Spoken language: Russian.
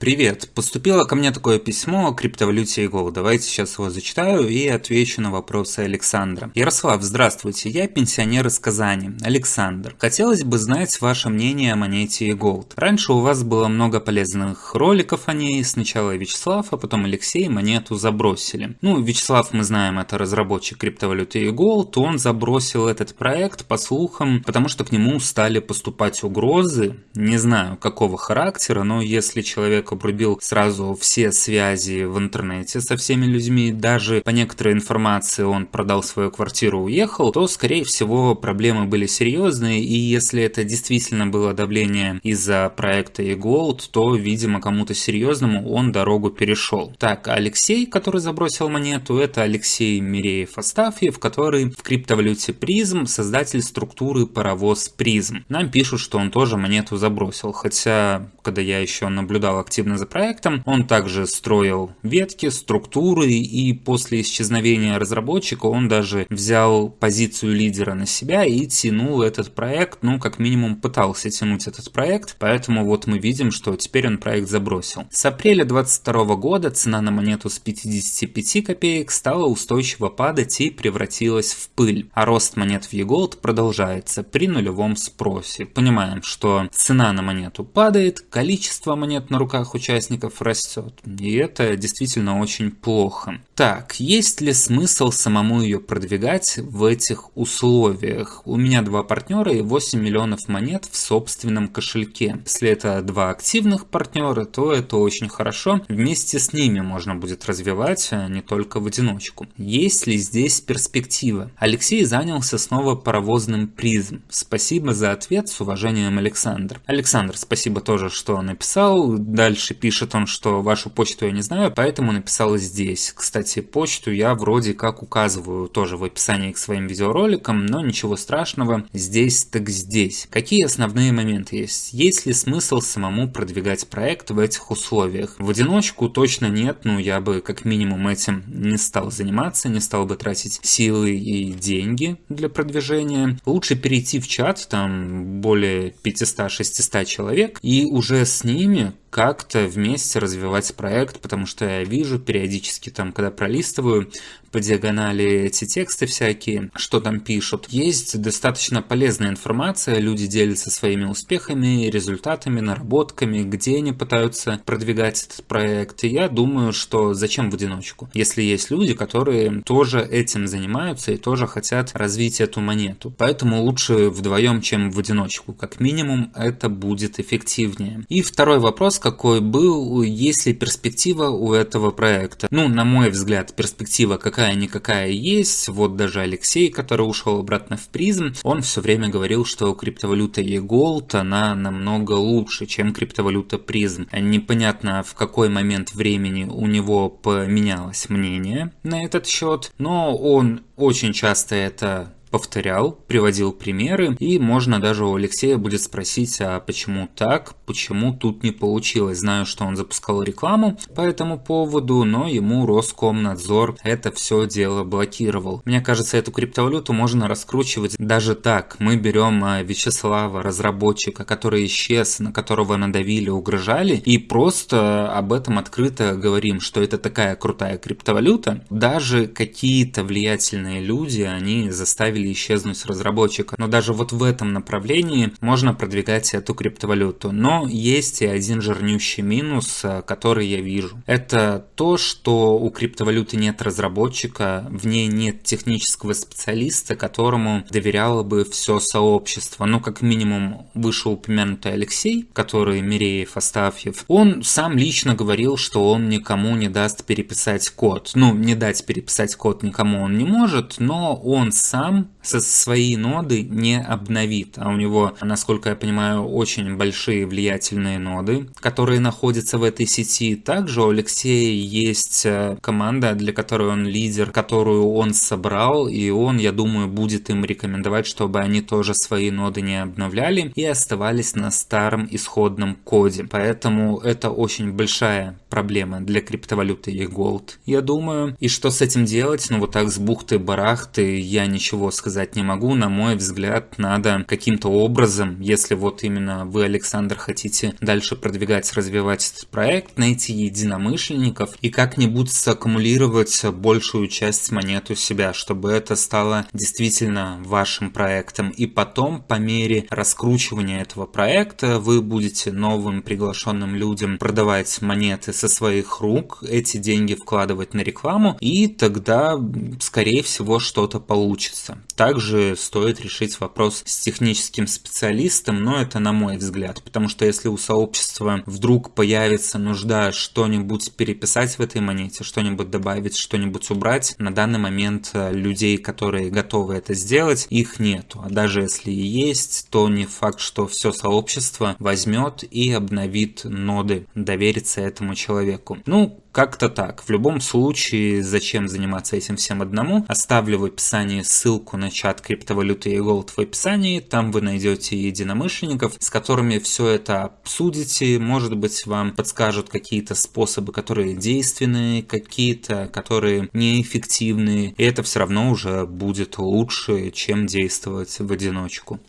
Привет! Поступило ко мне такое письмо о криптовалюте Go. Давайте сейчас его зачитаю и отвечу на вопросы Александра. Ярослав, здравствуйте. Я пенсионер из Казани. Александр. Хотелось бы знать ваше мнение о монете Gold. Раньше у вас было много полезных роликов о ней. Сначала Вячеслав, а потом Алексей монету забросили. Ну, Вячеслав, мы знаем, это разработчик криптовалюты Gold. Он забросил этот проект, по слухам, потому что к нему стали поступать угрозы. Не знаю, какого характера, но если человек человек обрубил сразу все связи в интернете со всеми людьми, даже по некоторой информации он продал свою квартиру, уехал, то, скорее всего, проблемы были серьезные, и если это действительно было давление из-за проекта eGold, то, видимо, кому-то серьезному он дорогу перешел. Так, Алексей, который забросил монету, это Алексей Миреев-Астафьев, который в криптовалюте призм, создатель структуры паровоз призм. Нам пишут, что он тоже монету забросил, хотя, когда я еще наблюдал активно активно за проектом. Он также строил ветки, структуры и после исчезновения разработчика он даже взял позицию лидера на себя и тянул этот проект, ну как минимум пытался тянуть этот проект, поэтому вот мы видим, что теперь он проект забросил. С апреля 2022 года цена на монету с 55 копеек стала устойчиво падать и превратилась в пыль, а рост монет в eGold продолжается при нулевом спросе. Понимаем, что цена на монету падает, количество монет на руках участников растет. И это действительно очень плохо. Так, есть ли смысл самому ее продвигать в этих условиях? У меня два партнера и 8 миллионов монет в собственном кошельке. Если это два активных партнера, то это очень хорошо. Вместе с ними можно будет развивать, а не только в одиночку. Есть ли здесь перспектива? Алексей занялся снова паровозным призм. Спасибо за ответ, с уважением Александр. Александр, спасибо тоже, что написал. Дальше пишет он, что вашу почту я не знаю, поэтому написал здесь. Кстати, почту я вроде как указываю тоже в описании к своим видеороликам, но ничего страшного, здесь так здесь. Какие основные моменты есть? Есть ли смысл самому продвигать проект в этих условиях? В одиночку точно нет, ну я бы как минимум этим не стал заниматься, не стал бы тратить силы и деньги для продвижения. Лучше перейти в чат, там более 500-600 человек, и уже с ними как-то вместе развивать проект, потому что я вижу периодически там, когда пролистываю по диагонали эти тексты всякие, что там пишут. Есть достаточно полезная информация, люди делятся своими успехами, результатами, наработками, где они пытаются продвигать этот проект. И я думаю, что зачем в одиночку, если есть люди, которые тоже этим занимаются и тоже хотят развить эту монету. Поэтому лучше вдвоем, чем в одиночку. Как минимум, это будет эффективнее. И второй вопрос, какой был, есть ли перспектива у этого проекта. Ну, на мой взгляд, перспектива какая-никакая есть. Вот даже Алексей, который ушел обратно в призм, он все время говорил, что криптовалюта eGold, она намного лучше, чем криптовалюта призм. Непонятно, в какой момент времени у него поменялось мнение на этот счет, но он очень часто это повторял, приводил примеры, и можно даже у Алексея будет спросить, а почему так, почему тут не получилось. Знаю, что он запускал рекламу по этому поводу, но ему Роскомнадзор это все дело блокировал. Мне кажется, эту криптовалюту можно раскручивать даже так. Мы берем а, Вячеслава, разработчика, который исчез, на которого надавили, угрожали, и просто об этом открыто говорим, что это такая крутая криптовалюта. Даже какие-то влиятельные люди, они заставили заставили исчезнуть разработчика. Но даже вот в этом направлении можно продвигать эту криптовалюту. Но есть и один жирнющий минус, э, который я вижу. Это то, что у криптовалюты нет разработчика, в ней нет технического специалиста, которому доверяло бы все сообщество. Ну, как минимум, вышеупомянутый Алексей, который Миреев, Астафьев, он сам лично говорил, что он никому не даст переписать код. Ну, не дать переписать код никому он не может, но он сам со свои ноды не обновит, а у него, насколько я понимаю, очень большие влиятельные ноды, которые находятся в этой сети. Также у Алексея есть э, команда, для которой он лидер, которую он собрал, и он, я думаю, будет им рекомендовать, чтобы они тоже свои ноды не обновляли и оставались на старом исходном коде. Поэтому это очень большая проблема для криптовалюты и Gold, я думаю. И что с этим делать? Ну вот так с бухты-барахты я ничего сказать не могу. На мой взгляд, надо каким-то образом, если вот именно вы, Александр, хотите дальше продвигать, развивать этот проект, найти единомышленников и как-нибудь саккумулировать большую часть монет у себя, чтобы это стало действительно вашим проектом. И потом, по мере раскручивания этого проекта, вы будете новым приглашенным людям продавать монеты со своих рук, эти деньги вкладывать на рекламу, и тогда, скорее всего, что-то получится. Также стоит решить вопрос с техническим специалистом, но это на мой взгляд, потому что если у сообщества вдруг появится нужда что-нибудь переписать в этой монете, что-нибудь добавить, что-нибудь убрать, на данный момент э, людей, которые готовы это сделать, их нету. А даже если и есть, то не факт, что все сообщество возьмет и обновит ноды, доверится этому человеку. Ну, как-то так. В любом случае, зачем заниматься этим всем одному? Оставлю в описании ссылку на чат криптовалюты и голд в описании. Там вы найдете единомышленников, с которыми все это обсудите. Может быть, вам подскажут какие-то способы, которые действенные, какие-то, которые неэффективные. И это все равно уже будет лучше, чем действовать в одиночку.